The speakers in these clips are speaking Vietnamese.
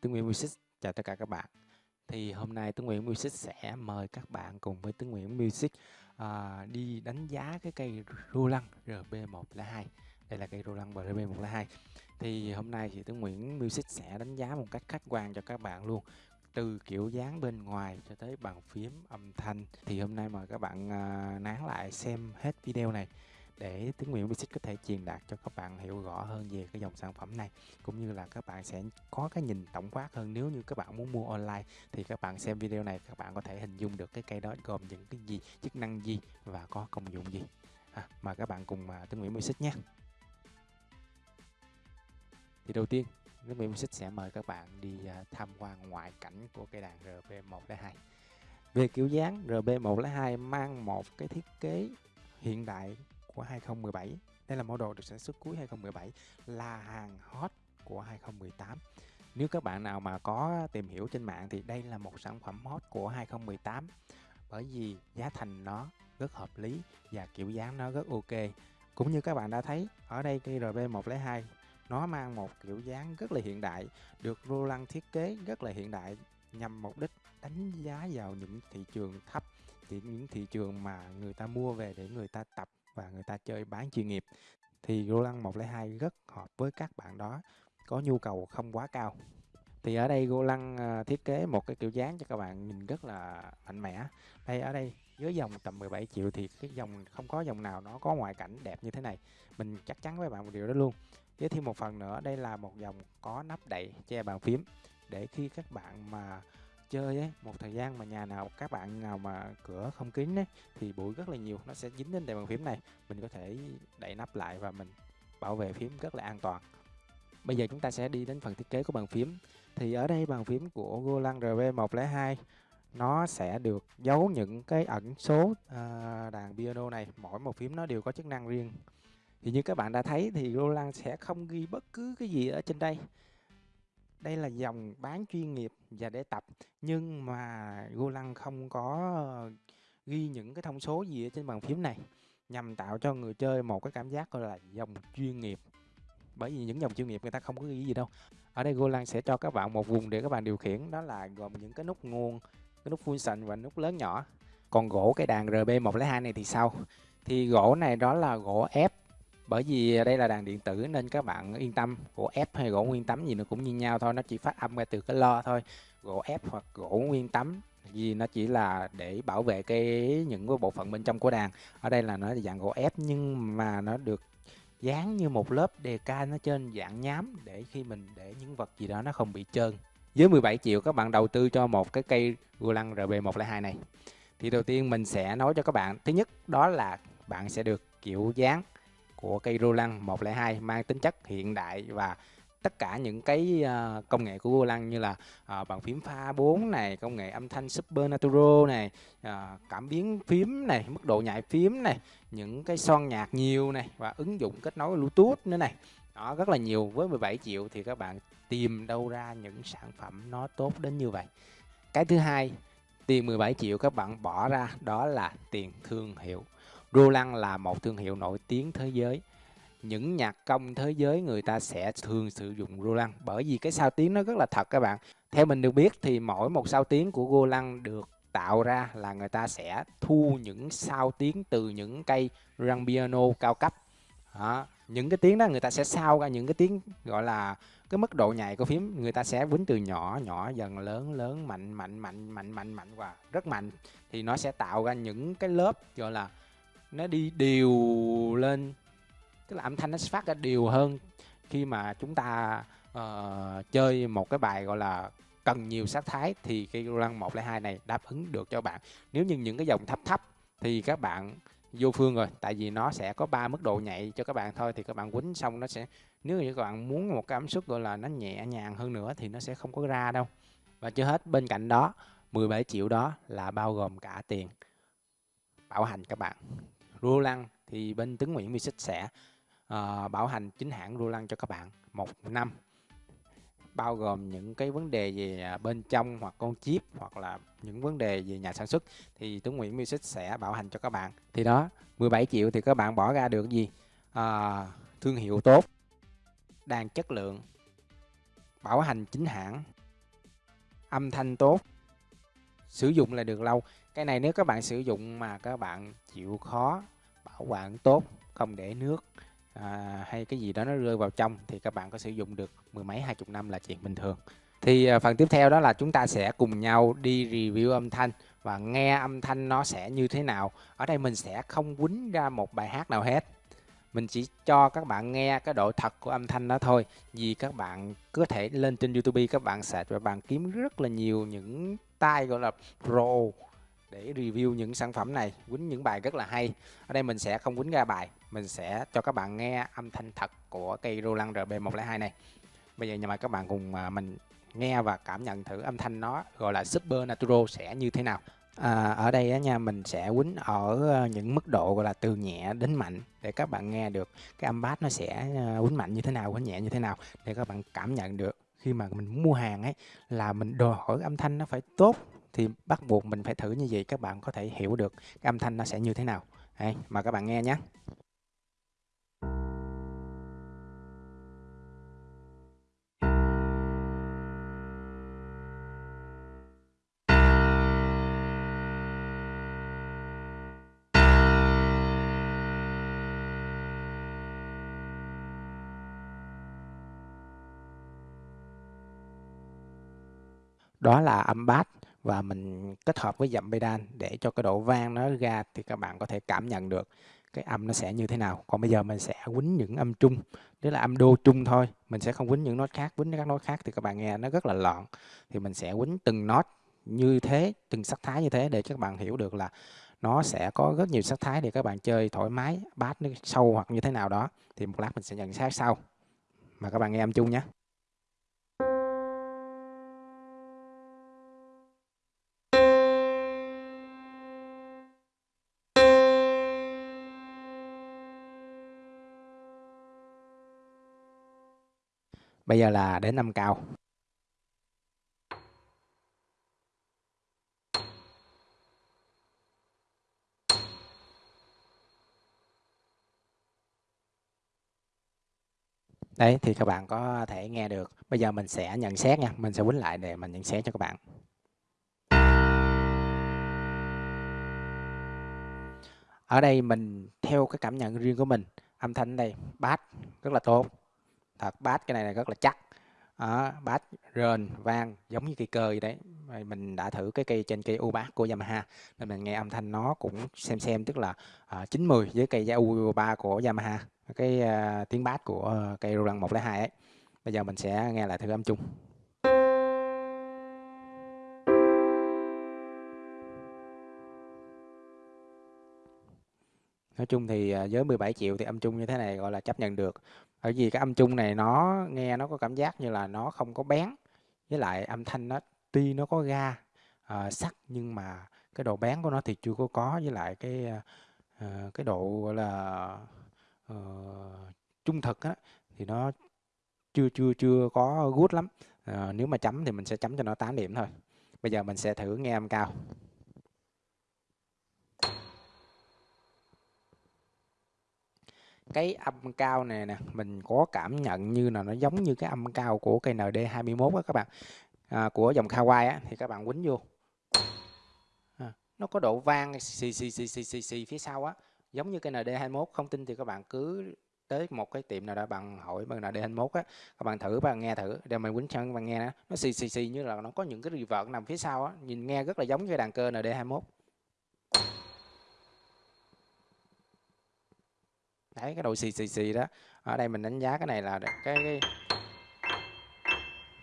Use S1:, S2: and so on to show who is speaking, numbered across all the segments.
S1: Tuấn Nguyễn Music chào tất cả các bạn. Thì hôm nay Tuấn Nguyễn Music sẽ mời các bạn cùng với Tuấn Nguyễn Music à, đi đánh giá cái cây Roland RB102. Đây là cây Roland RB102. Thì hôm nay thì Tuấn Nguyễn Music sẽ đánh giá một cách khách quan cho các bạn luôn từ kiểu dáng bên ngoài cho tới bàn phím âm thanh thì hôm nay mời các bạn à, nán lại xem hết video này để Tiếng Nguyễn Music có thể truyền đạt cho các bạn hiểu rõ hơn về cái dòng sản phẩm này. Cũng như là các bạn sẽ có cái nhìn tổng quát hơn. Nếu như các bạn muốn mua online thì các bạn xem video này các bạn có thể hình dung được cái cây đó gồm những cái gì chức năng gì và có công dụng gì. À, mà các bạn cùng mà Tiếng Nguyễn Music nhé. Thì đầu tiên Tiếng Nguyễn Music sẽ mời các bạn đi à, tham quan ngoại cảnh của cây đàn RB102 về kiểu dáng RB102 mang một cái thiết kế hiện đại của 2017 đây là mẫu đồ được sản xuất cuối 2017 là hàng hot của 2018 nếu các bạn nào mà có tìm hiểu trên mạng thì đây là một sản phẩm hot của 2018 bởi vì giá thành nó rất hợp lý và kiểu dáng nó rất ok. Cũng như các bạn đã thấy, ở đây cây RB102 nó mang một kiểu dáng rất là hiện đại, được Roland thiết kế rất là hiện đại, nhằm mục đích đánh giá vào những thị trường thấp những thị trường mà người ta mua về để người ta tập và người ta chơi bán chuyên nghiệp. Thì Roland 102 rất hợp với các bạn đó, có nhu cầu không quá cao. Thì ở đây Roland à, thiết kế một cái kiểu dáng cho các bạn nhìn rất là mạnh mẽ. Đây, ở đây với dòng tầm 17 triệu thì cái dòng, không có dòng nào nó có ngoại cảnh đẹp như thế này. Mình chắc chắn với bạn một điều đó luôn. Với thêm một phần nữa, đây là một dòng có nắp đậy che bàn phím để khi các bạn mà chơi ấy một thời gian mà nhà nào các bạn nào mà cửa không kín ấy thì bụi rất là nhiều nó sẽ dính lên đèn bàn phím này. Mình có thể đậy nắp lại và mình bảo vệ phím rất là an toàn. Bây giờ chúng ta sẽ đi đến phần thiết kế của bàn phím. Thì ở đây bàn phím của Golang RB102 nó sẽ được giấu những cái ẩn số à, đàn piano này. Mỗi một phím nó đều có chức năng riêng. Thì như các bạn đã thấy thì Roland sẽ không ghi bất cứ cái gì ở trên đây đây là dòng bán chuyên nghiệp và để tập, nhưng mà Golang không có ờ, ghi những cái thông số gì ở trên bàn phím này, nhằm tạo cho người chơi một cái cảm giác, gọi là, dòng chuyên nghiệp. Bởi vì những dòng chuyên nghiệp người ta không có ghi gì đâu. Ở đây Golang sẽ cho các bạn một vùng để các bạn điều khiển, đó là gồm những cái nút nguồn, cái nút function và nút lớn nhỏ. Còn gỗ cái đàn RB102 này thì sao? Thì gỗ này đó là gỗ ép bởi vì đây là đàn điện tử nên các bạn yên tâm. Gỗ ép hay gỗ nguyên tấm gì nó cũng như nhau thôi, nó chỉ phát âm ra từ cái lo thôi. Gỗ ép hoặc gỗ nguyên tấm, vì nó chỉ là để bảo vệ cái, những cái bộ phận bên trong của đàn. Ở đây là nó dạng gỗ ép, nhưng mà nó được dán như một lớp đề ca nó trên dạng nhám để khi mình để những vật gì đó nó không bị trơn. Dưới 17 triệu, các bạn đầu tư cho một cái cây Roland RB102 này. Thì đầu tiên mình sẽ nói cho các bạn. Thứ nhất, đó là bạn sẽ được kiểu dáng của cây Roland 102 mang tính chất hiện đại và tất cả những cái ờ, công nghệ của Roland như là ờ, bàn phím pha 4 này, công nghệ âm thanh Super Natural này, ờ, cảm biến phím này, mức độ nhạy phím này, những cái son nhạc nhiều này và ứng dụng kết nối Bluetooth nữa này. Đó rất là nhiều với 17 triệu thì các bạn tìm đâu ra những sản phẩm nó tốt đến như vậy. Cái thứ hai, tiền 17 triệu các bạn bỏ ra đó là tiền thương hiệu. Roland là một thương hiệu nổi tiếng thế giới. Những nhạc công thế giới người ta sẽ thường sử dụng Roland bởi vì cái sao tiếng nó rất là thật các bạn. Theo mình được biết thì mỗi một sao tiếng của Roland được tạo ra là người ta sẽ thu những sao tiếng từ những cây răng piano cao cấp. Đó. những cái tiếng đó người ta sẽ sao ra những cái tiếng gọi là cái mức độ nhạy của phím. Người ta sẽ quýnh từ nhỏ nhỏ, dần, lớn lớn, mạnh mạnh mạnh mạnh mạnh mạnh, và rất mạnh. Thì nó sẽ tạo ra những cái lớp gọi là nó đi đều lên. Tức là âm thanh nó phát ra đều hơn khi mà chúng ta uh, chơi một cái bài gọi là cần nhiều sát thái thì cái Roland 102 này đáp ứng được cho bạn. Nếu như những cái dòng thấp thấp thì các bạn vô phương rồi tại vì nó sẽ có ba mức độ nhạy cho các bạn thôi thì các bạn quýnh xong nó sẽ nếu như các bạn muốn một cái ấm suất gọi là nó nhẹ nhàng hơn nữa thì nó sẽ không có ra đâu. Và chưa hết bên cạnh đó 17 triệu đó là bao gồm cả tiền bảo hành các bạn. Roland thì bên Tấn Nguyễn Music sẽ uh, bảo hành chính hãng Roland cho các bạn một năm. Bao gồm những cái vấn đề về à, bên trong hoặc con chip hoặc là những vấn đề về nhà sản xuất thì Tuấn Nguyễn Music sẽ bảo hành cho các bạn. Thì đó 17 triệu thì các bạn bỏ ra được gì? À, thương hiệu tốt đàn chất lượng bảo hành chính hãng âm thanh tốt sử dụng là được lâu cái này nếu các bạn sử dụng mà các bạn chịu khó bảo quản tốt không để nước à, hay cái gì đó nó rơi vào trong thì các bạn có sử dụng được mười mấy hai chục năm là chuyện bình thường. Thì à, phần tiếp theo đó là chúng ta sẽ cùng nhau đi review âm thanh và nghe âm thanh nó sẽ như thế nào. Ở đây mình sẽ không quýnh ra một bài hát nào hết. Mình chỉ cho các bạn nghe cái độ thật của âm thanh đó thôi vì các bạn có thể lên trên YouTube các bạn search và bạn kiếm rất là nhiều những tay gọi là pro để review những sản phẩm này quýnh những bài rất là hay. Ở đây mình sẽ không quýnh ra bài mình sẽ cho các bạn nghe âm thanh thật của cây Roland RB102 này. Bây giờ nhà mời các bạn cùng à, mình nghe và cảm nhận thử âm thanh nó gọi là Super Natural sẽ như thế nào. À, ở đây á nha mình sẽ quýnh ở à, những mức độ gọi là từ nhẹ đến mạnh để các bạn nghe được cái âm bass nó sẽ à, quýnh mạnh như thế nào, quýnh nhẹ như thế nào. Để các bạn cảm nhận được khi mà mình mua hàng ấy là mình đòi hỏi âm thanh nó phải tốt thì bắt buộc mình phải thử như vậy các bạn có thể hiểu được cái âm thanh nó sẽ như thế nào. Đây, mà các bạn nghe nhé. đó là âm bass và mình kết hợp với dặm pedal để cho cái độ vang nó ra thì các bạn có thể cảm nhận được cái âm nó sẽ như thế nào. Còn bây giờ mình sẽ quýnh những âm trung, tức là âm đô trung thôi. Mình sẽ không quýnh những nốt khác, quýnh các nốt khác thì các bạn nghe nó rất là loạn. Thì mình sẽ quýnh từng nốt như thế, từng sắc thái như thế để các bạn hiểu được là nó sẽ có rất nhiều sắc thái để các bạn chơi thoải mái, bass nó sâu hoặc như thế nào đó. Thì một lát mình sẽ nhận xét sau. Mà các bạn nghe âm chung nhé. Bây giờ là đến năm cao. Đấy thì các bạn có thể nghe được. Bây giờ mình sẽ nhận xét nha, mình sẽ quýnh lại để mình nhận xét cho các bạn. Ở đây mình theo cái cảm nhận riêng của mình, âm thanh đây bass rất là tốt thật bass cái này là rất là chắc. Đó, bass rền vang giống như cây cơ vậy đấy. Mình đã thử cái cây trên cây u bass của Yamaha nên mình nghe âm thanh nó cũng xem xem tức là à, uh, 90 với cây u 3 của Yamaha cái uh, tiếng bass của uh, cây Roland 102 ấy. Bây giờ mình sẽ nghe lại thử âm chung. Nói chung thì à, với 17 triệu thì âm chung như thế này gọi là chấp nhận được bởi vì cái âm chung này nó nghe nó có cảm giác như là nó không có bén. Với lại âm thanh nó tuy nó có ga uh, sắc nhưng mà cái độ bén của nó thì chưa có có. Với lại cái uh, cái độ gọi là uh, trung thực á thì nó chưa chưa chưa có good lắm. Uh, nếu mà chấm thì mình sẽ chấm cho nó 8 điểm thôi. Bây giờ mình sẽ thử nghe âm cao. Cái âm cao này nè mình có cảm nhận như là nó giống như cái âm cao của cây ND21 á các bạn. À, của dòng Kawai á thì các bạn quýnh vô. À, nó có độ vang xì xì xì xì xì xì phía sau á giống như cây ND21 không tin thì các bạn cứ tới một cái tiệm nào đó bạn hỏi bằng ND21 á các bạn thử bạn nghe thử để mình quýnh cho các bạn nghe nó nó xì xì xì như là nó có những cái reverb nằm phía sau á nhìn nghe rất là giống như đàn cơ ND21 đấy cái độ xì xì xì đó. Ở đây mình đánh giá cái này là cái cái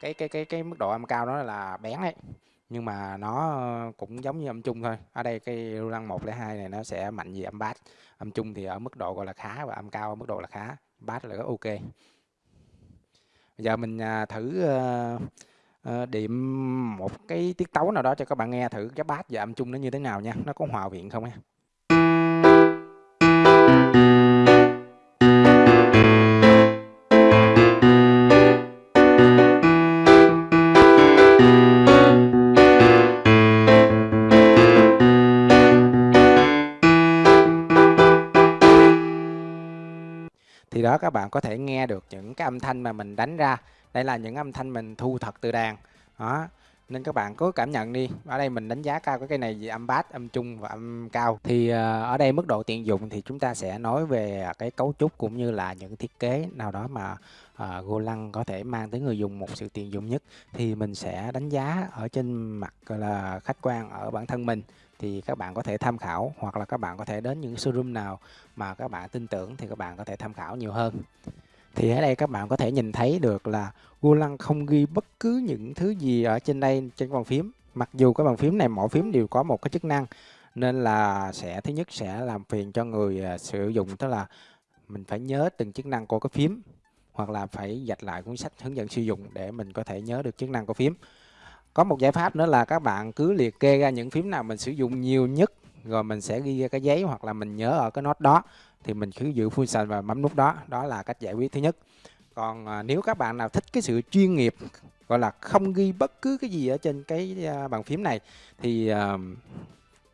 S1: cái cái cái, cái mức độ âm cao đó là bén ấy. Nhưng mà nó cũng giống như âm trung thôi. Ở đây cái răng 102 này nó sẽ mạnh về âm bass. Âm trung thì ở mức độ gọi là khá và âm cao ở mức độ là khá. Bass là rất ok. Bây giờ mình à, thử ờ, ờ, điểm một cái tiết tấu nào đó cho các bạn nghe thử cái bass và âm trung nó như thế nào nha. Nó có hòa quyện không nha đó các bạn có thể nghe được những cái âm thanh mà mình đánh ra. Đây là những âm thanh mình thu thật từ đàn. Đó. Nên các bạn cứ cảm nhận đi. Ở đây mình đánh giá cao cái cây này về âm bass âm trung và âm cao. Thì ờ, ở đây mức độ tiện dụng thì chúng ta sẽ nói về cái cấu trúc cũng như là những thiết kế nào đó mà ờ, uh, Golang có thể mang tới người dùng một sự tiện dụng nhất. Thì mình sẽ đánh giá ở trên mặt là khách quan ở bản thân mình thì các bạn có thể tham khảo hoặc là các bạn có thể đến những showroom nào mà các bạn tin tưởng thì các bạn có thể tham khảo nhiều hơn. Thì ở đây các bạn có thể nhìn thấy được là Golang không ghi bất cứ những thứ gì ở trên đây, trên bàn phím. Mặc dù cái bàn phím này, mỗi phím đều có một cái chức năng, nên là sẽ, thứ nhất sẽ làm phiền cho người à, sử dụng, tức là mình phải nhớ từng chức năng của cái phím, hoặc là phải dạch lại cuốn sách hướng dẫn sử dụng để mình có thể nhớ được chức năng của phím có một giải pháp nữa là các bạn cứ liệt kê ra những phím nào mình sử dụng nhiều nhất rồi mình sẽ ghi ra cái giấy hoặc là mình nhớ ở cái nốt đó thì mình cứ giữ function và bấm nút đó. Đó là cách giải quyết thứ nhất. Còn à, nếu các bạn nào thích cái sự chuyên nghiệp gọi là không ghi bất cứ cái gì ở trên cái à, bàn phím này thì à,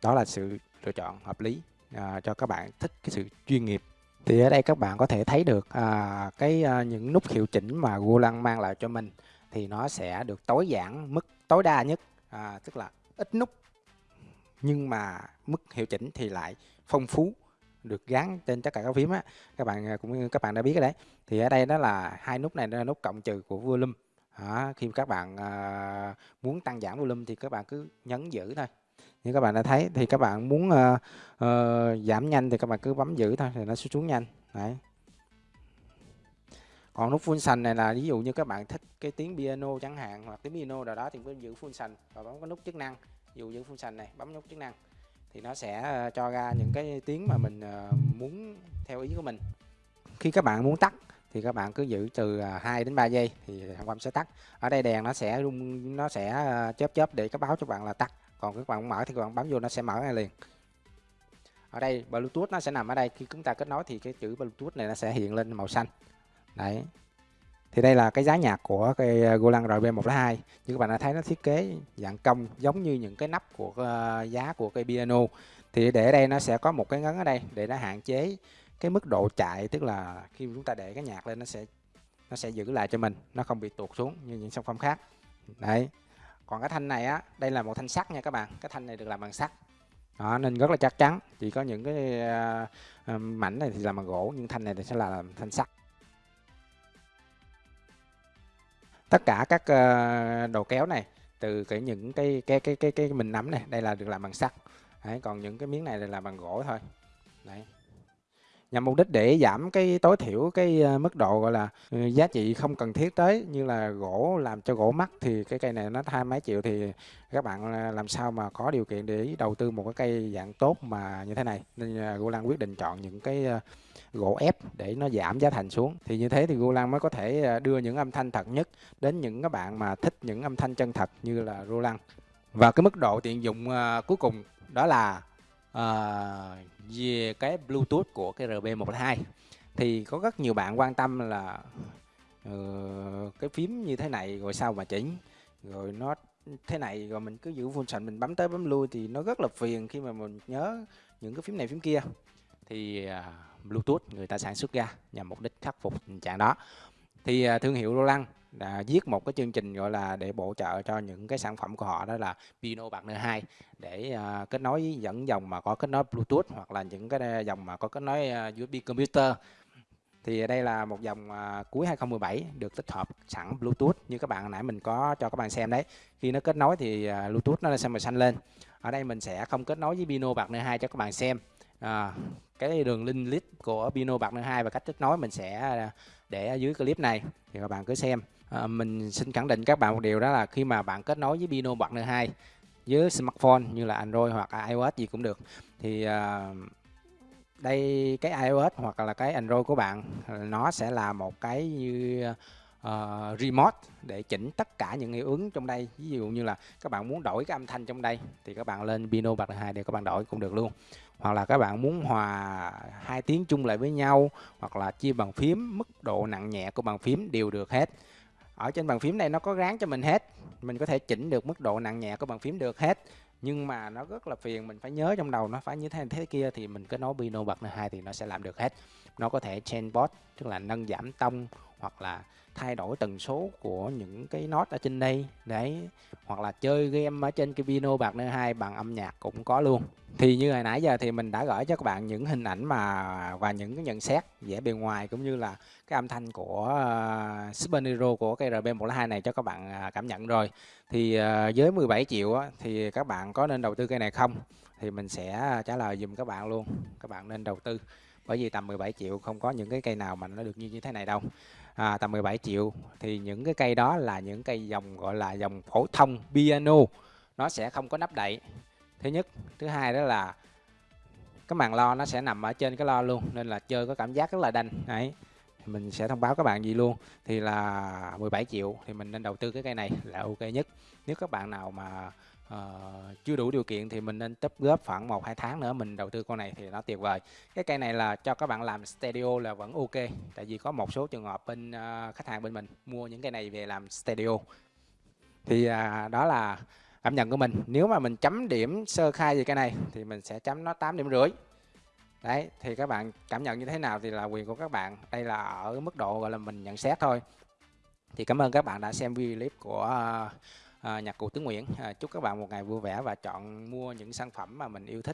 S1: đó là sự lựa chọn hợp lý à, cho các bạn thích cái sự chuyên nghiệp. Thì ở đây các bạn có thể thấy được à, cái à, những nút hiệu chỉnh mà Golang mang lại cho mình thì nó sẽ được tối giản mức tối đa nhất. À, tức là ít nút nhưng mà mức hiệu chỉnh thì lại phong phú được gắn trên tất cả các phím á. Các bạn à, cũng cũng các bạn đã biết rồi đấy thì ở đây đó là hai nút này là nút cộng trừ của volume. À, khi các bạn à, muốn tăng giảm volume thì các bạn cứ nhấn giữ thôi. Như các bạn đã thấy thì các bạn muốn uh, uh, giảm nhanh thì các bạn cứ bấm giữ thôi thì nó sẽ xuống nhanh. Đấy còn nút function này là ví dụ như các bạn thích cái tiếng piano chẳng hạn, hoặc tiếng piano nào đó thì cứ giữ function và bấm cái nút chức năng. Ví dụ giữ function này, bấm nút chức năng thì nó sẽ ờ, cho ra những cái tiếng mà mình ờ, muốn theo ý của mình. Khi các bạn muốn tắt thì các bạn cứ giữ từ ờ, 2 đến 3 giây thì thằng quam sẽ tắt. Ở đây đèn nó sẽ rung, nó sẽ chớp chớp để các báo cho bạn là tắt. Còn các bạn mở thì các bạn bấm vô nó sẽ mở ngay liền. Ở đây bluetooth nó sẽ nằm ở đây. Khi chúng ta kết nối thì cái chữ bluetooth này nó sẽ hiện lên màu xanh đấy. Thì đây là cái giá nhạc của cái ờ, Golang RB102 như các bạn đã thấy nó thiết kế dạng cong giống như những cái nắp của uh, giá của cây piano. Thì để đây nó sẽ có một cái ngấn ở đây để nó hạn chế cái mức độ chạy tức là khi chúng ta để cái nhạc lên nó sẽ nó sẽ giữ lại cho mình nó không bị tuột xuống như những sản phẩm khác. Đấy. Còn cái thanh này á đây là một thanh sắt nha các bạn. Cái thanh này được làm bằng sắt. Đó, nên rất là chắc chắn. Chỉ có những cái uh, mảnh này thì làm bằng gỗ nhưng thanh này thì sẽ là làm thanh sắt. Tất cả các ờ, uh, đồ kéo này từ cái những cái cái cái cái cái mình nắm này đây là được làm bằng sắt. Đấy, còn những cái miếng này là làm bằng gỗ thôi. Đấy nhằm mục đích để giảm cái tối thiểu cái ờ, mức độ gọi là ừ, giá trị không cần thiết tới như là gỗ làm cho gỗ mắc thì cái cây này nó hai mấy triệu thì các bạn ờ, làm sao mà có điều kiện để đầu tư một cái cây dạng tốt mà như thế này. Nên uh, quyết định chọn những cái gỗ ép để nó giảm giá thành xuống. Thì như thế thì Golang mới có thể đưa những âm thanh thật nhất đến những các bạn mà thích những âm thanh chân thật như là Roland và cái mức độ tiện dụng cuối cùng đó là uh, về cái Bluetooth của cái RB102 thì có rất nhiều bạn quan tâm là uh, cái phím như thế này rồi sao mà chỉnh? Rồi nó thế này rồi mình cứ giữ function mình bấm tới bấm lui thì nó rất là phiền khi mà mình nhớ những cái phím này phím kia. Thì uh, Bluetooth người ta sản xuất ra nhằm mục đích khắc phục tình trạng đó. Thì uh, thương hiệu Roland đã viết một cái chương trình gọi là để bổ trợ cho những cái sản phẩm của họ đó là Pino Partner 2 để uh, kết nối dẫn dòng mà có kết nối Bluetooth hoặc là những cái dòng mà có kết nối à, USB computer. Thì đây là một dòng uh, cuối 2017 được tích hợp sẵn Bluetooth như các bạn nãy mình có cho các bạn xem đấy. Khi nó kết nối thì uh, Bluetooth nó sẽ màu xanh lên. Ở đây mình sẽ không kết nối với Pino Partner 2 cho các bạn xem. À, cái đường link list của Pino Partner 2 và cách kết nối mình sẽ để ở dưới clip này thì các bạn cứ xem à, mình xin khẳng định các bạn một điều đó là khi mà bạn kết nối với Pino Partner 2 với smartphone như là Android hoặc iOS gì cũng được thì à, đây cái iOS hoặc là cái Android của bạn à, nó sẽ là một cái như uh, remote để chỉnh tất cả những hiệu ứng trong đây. Ví dụ như là các bạn muốn đổi cái âm thanh trong đây thì các bạn lên Pino bạc 2 để các bạn đổi cũng được luôn. Hoặc là các bạn muốn hòa hai tiếng chung lại với nhau hoặc là chia bàn phím mức độ nặng nhẹ của bàn phím đều được hết ở trên bàn phím này nó có ráng cho mình hết. Mình có thể chỉnh được mức độ nặng nhẹ của bàn phím được hết. Nhưng mà nó rất là phiền, mình phải nhớ trong đầu nó phải như thế này thế kia thì mình cứ nói Pino bật hai thì nó sẽ làm được hết. Nó có thể change bot tức là nâng giảm tông hoặc là thay đổi tần số của những cái nốt ở trên đây. Đấy hoặc là chơi game ở trên cái piano bạc nơ hai bằng âm nhạc cũng có luôn. Thì như hồi nãy giờ thì mình đã gửi cho các bạn những hình ảnh mà và những cái nhận xét vẻ bề ngoài cũng như là cái âm thanh của uh, Super Nero của cái RB102 này cho các bạn uh, cảm nhận rồi. Thì uh, với 17 triệu á, thì các bạn có nên đầu tư cây này không? Thì mình sẽ à, trả lời dùm các bạn luôn. Các bạn nên đầu tư bởi vì tầm 17 triệu không có những cái cây nào mà nó được như như thế này đâu. À, tầm 17 triệu thì những cái cây đó là những cây dòng gọi là dòng phổ thông piano. Nó sẽ không có nắp đậy. Thứ nhất. Thứ hai đó là cái màn lo nó sẽ nằm ở trên cái lo luôn nên là chơi có cảm giác rất là đanh. Đấy. Mình sẽ thông báo các bạn gì luôn. Thì là 17 triệu thì mình nên đầu tư cái cây này là ok nhất. Nếu các bạn nào mà uh, chưa đủ điều kiện thì mình nên tấp góp khoảng một hai tháng nữa mình đầu tư con này thì nó tuyệt vời. Cái cây này là cho các bạn làm studio là vẫn ok tại vì có một số trường hợp bên uh, khách hàng bên mình mua những cây này về làm studio thì uh, đó là cảm nhận của mình. Nếu mà mình chấm điểm sơ khai về cái này thì mình sẽ chấm nó 8 điểm rưỡi. Đấy thì các bạn cảm nhận như thế nào thì là quyền của các bạn. Đây là ở mức độ gọi là mình nhận xét thôi. Thì cảm ơn các bạn đã xem video clip của uh, Ờ, nhạc cụ Tứ Nguyễn. Ờ, chúc các bạn một ngày vui vẻ và chọn mua những sản phẩm mà mình yêu thích.